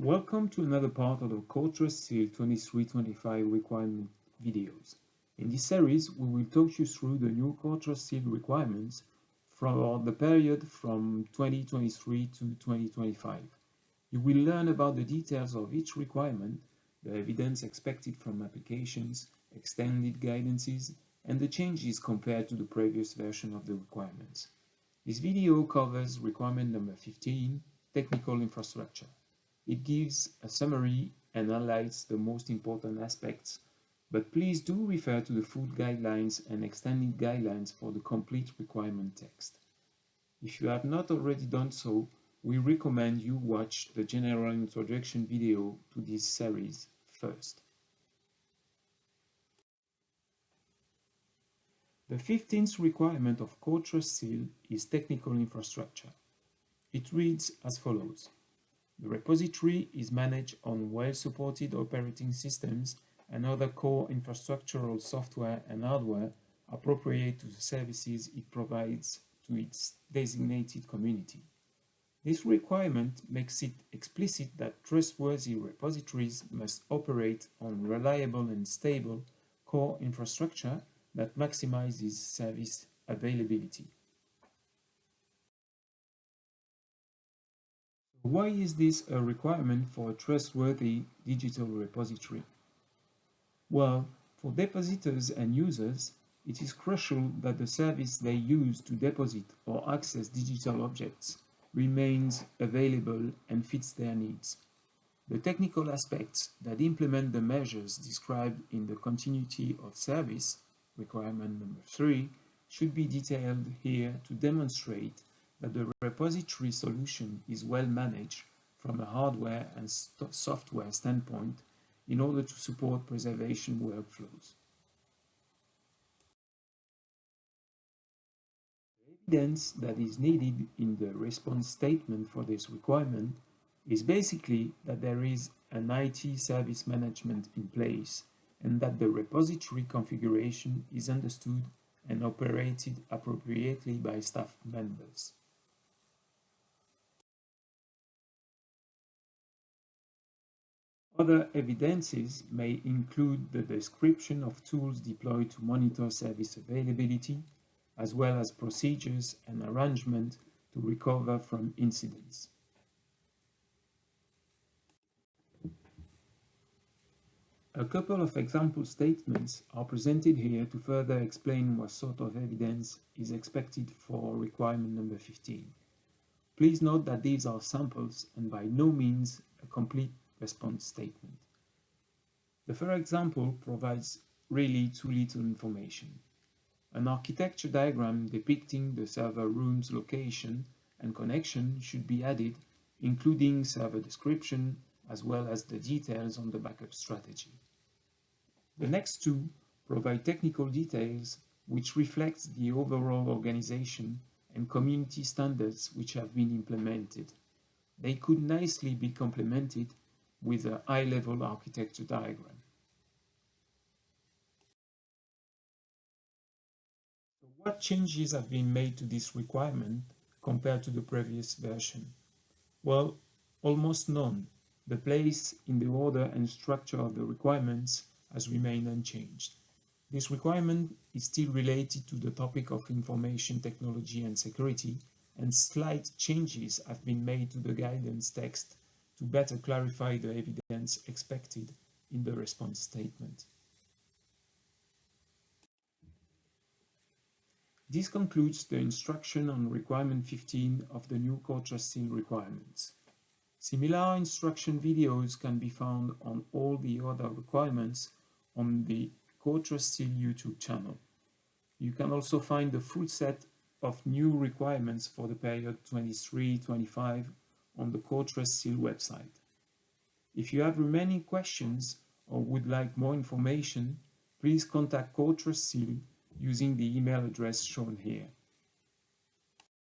Welcome to another part of the CoreTrust Seal 2325 requirement videos. In this series, we will talk you through the new CoreTrust Seal requirements for the period from 2023 to 2025. You will learn about the details of each requirement, the evidence expected from applications, extended guidances, and the changes compared to the previous version of the requirements. This video covers requirement number 15, technical infrastructure. It gives a summary and highlights the most important aspects, but please do refer to the food guidelines and extended guidelines for the complete requirement text. If you have not already done so, we recommend you watch the general introduction video to this series first. The 15th requirement of CoreTrust Seal is technical infrastructure. It reads as follows. The repository is managed on well-supported operating systems and other core infrastructural software and hardware appropriate to the services it provides to its designated community. This requirement makes it explicit that trustworthy repositories must operate on reliable and stable core infrastructure that maximizes service availability. Why is this a requirement for a trustworthy digital repository? Well, for depositors and users, it is crucial that the service they use to deposit or access digital objects remains available and fits their needs. The technical aspects that implement the measures described in the continuity of service, requirement number three, should be detailed here to demonstrate that the repository solution is well managed from a hardware and software standpoint in order to support preservation workflows. The evidence that is needed in the response statement for this requirement is basically that there is an IT service management in place and that the repository configuration is understood and operated appropriately by staff members. Other evidences may include the description of tools deployed to monitor service availability, as well as procedures and arrangement to recover from incidents. A couple of example statements are presented here to further explain what sort of evidence is expected for requirement number 15. Please note that these are samples and by no means a complete response statement. The first example provides really too little information. An architecture diagram depicting the server room's location and connection should be added, including server description, as well as the details on the backup strategy. The next two provide technical details which reflects the overall organization and community standards which have been implemented. They could nicely be complemented with a high-level architecture diagram. What changes have been made to this requirement compared to the previous version? Well, almost none. The place in the order and structure of the requirements has remained unchanged. This requirement is still related to the topic of information technology and security, and slight changes have been made to the guidance text to better clarify the evidence expected in the response statement. This concludes the instruction on requirement 15 of the new Seal requirements. Similar instruction videos can be found on all the other requirements on the Seal YouTube channel. You can also find the full set of new requirements for the period 23-25 on the CoreTrust Seal website. If you have remaining questions or would like more information, please contact CoreTrust Seal using the email address shown here.